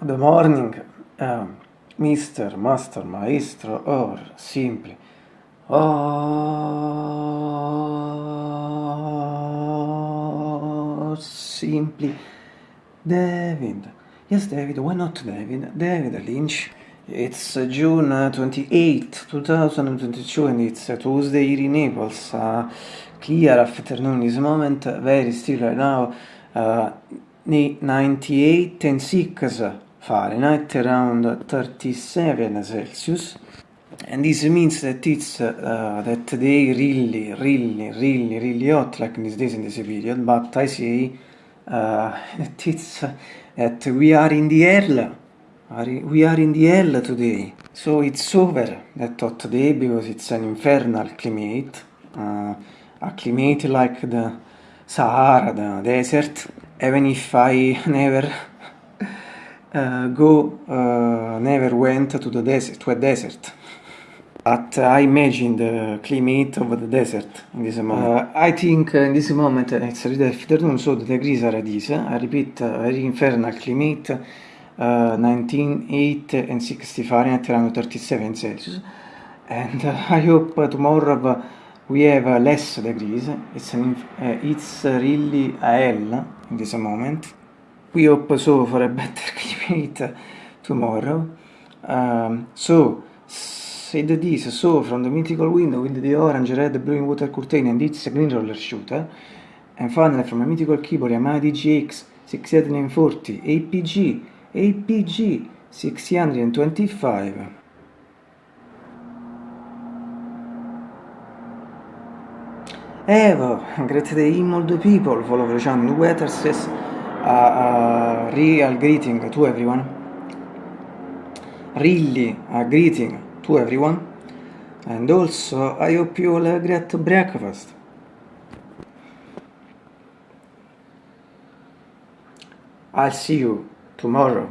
Good morning, um, Mr. Master Maestro or simply or simply David. Yes, David, why not David? David Lynch. It's uh, June uh, 28, 2022 and it's a Tuesday here in Naples. Uh, clear afternoon this moment, very still right now. Uh, 98 and 6 Fahrenheit, around 37 Celsius. And this means that it's uh, that day really, really, really, really hot, like in these days in this period. But I say uh, that it's that we are in the hell. We are in the hell today. So it's over that hot day because it's an infernal climate, uh, a climate like the Sahara, the desert. Even if I never uh, go, uh, never went to the desert, to a desert. But I imagine the climate of the desert in this moment. Uh, I think in this moment it's really afternoon, so the degrees are this. I repeat, very infernal climate, uh, 19, and 60 Fahrenheit, around 37 Celsius. And I hope tomorrow we have less degrees. It's, an, it's really a hell in this moment. We hope so for a better climate tomorrow. Um, so, said this, so from the mythical window with the orange, red, blue water curtain and its green roller shooter, and finally from a mythical keyboard Yamaha DGX 640 APG, APG 625. Evo, great day all the people, follow the channel Weather says a, real greeting to everyone. Really a greeting to everyone. And also, I hope you all a great breakfast. I'll see you tomorrow.